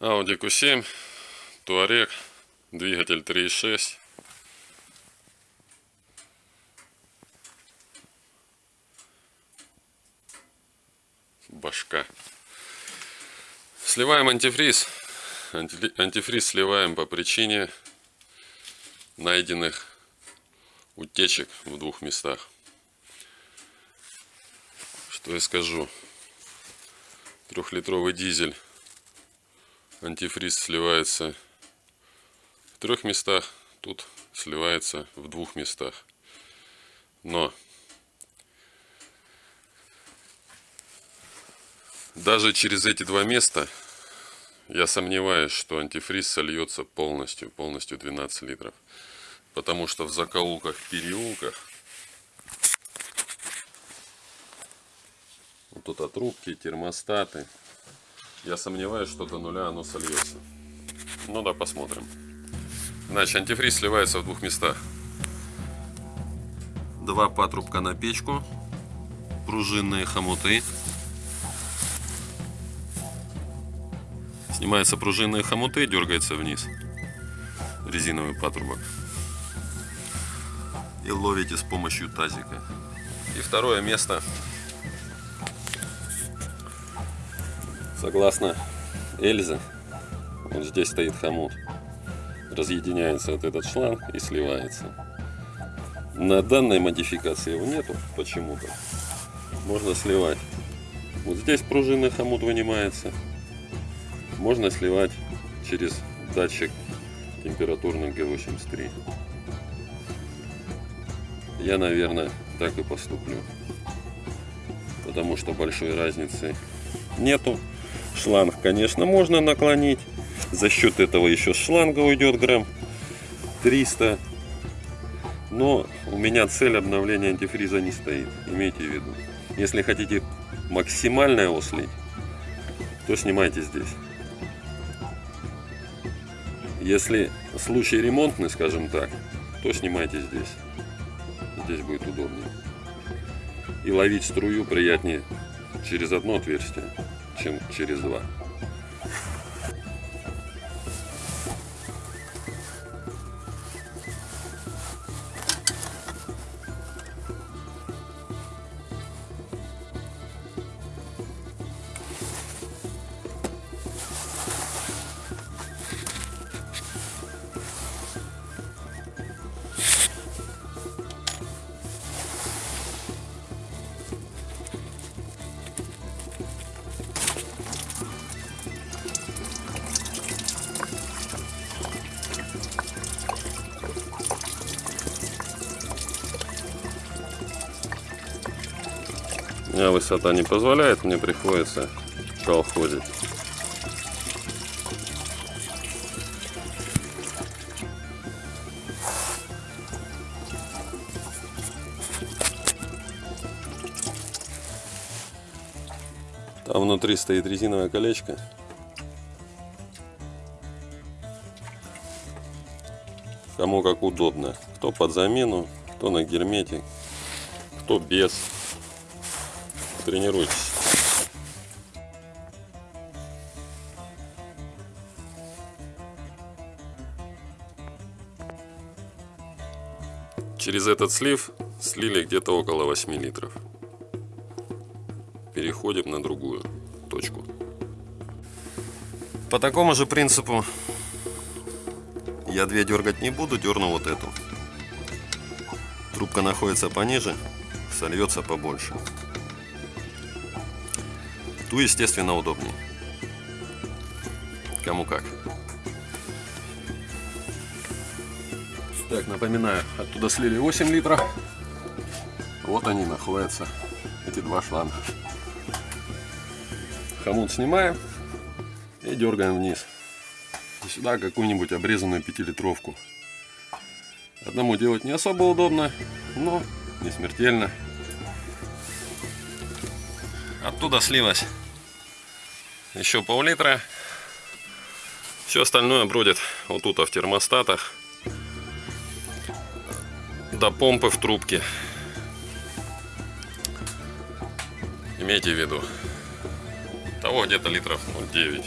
Audi Q7, Touareg, двигатель 3.6. Башка. Сливаем антифриз. Анти- Антифриз сливаем по причине найденных утечек в двух местах. Что я скажу? Трехлитровый дизель антифриз сливается в трех местах, тут сливается в двух местах. Но даже через эти два места я сомневаюсь, что антифриз сольется полностью, полностью 12 литров. Потому что в закоулках, переулках вот тут от трубки, термостаты, я сомневаюсь, что до нуля оно сольется. Ну да, посмотрим. Значит, антифриз сливается в двух местах. Два патрубка на печку, пружинные хомуты. Снимаются пружинные хомуты, дергается вниз резиновый патрубок. И ловите с помощью тазика. И второе место Согласно Эльзе, вот здесь стоит хомут. Разъединяется вот этот шланг и сливается. На данной модификации его нету почему-то. Можно сливать. Вот здесь пружинный хомут вынимается. Можно сливать через датчик температурный Г83. Я, наверное, так и поступлю. Потому что большой разницы нету. Шланг, конечно, можно наклонить. За счет этого еще шланга уйдет грамм 300. Но у меня цель обновления антифриза не стоит. Имейте в виду. Если хотите максимально его то снимайте здесь. Если случай ремонтный, скажем так, то снимайте здесь. Здесь будет удобнее. И ловить струю приятнее через одно отверстие, чем через два. У меня высота не позволяет, мне приходится колхозить. Там внутри стоит резиновое колечко. Кому как удобно. Кто под замену, кто на герметик, кто без. Тренируйтесь. Через этот слив слили где-то около 8 литров. Переходим на другую точку. По такому же принципу я две дергать не буду, дерну вот эту. Трубка находится пониже, сольется побольше. Ту, естественно, удобнее. Кому как. Так, напоминаю, оттуда слили 8 литров. Вот они находятся, эти два шланга. Хомут снимаем и дергаем вниз. И сюда какую-нибудь обрезанную пятилитровку. Одному делать не особо удобно, но не смертельно. Оттуда слилось еще пол-литра. Все остальное бродит вот тут в термостатах. До помпы в трубке. Имейте в виду. Того где-то литров ну, 9.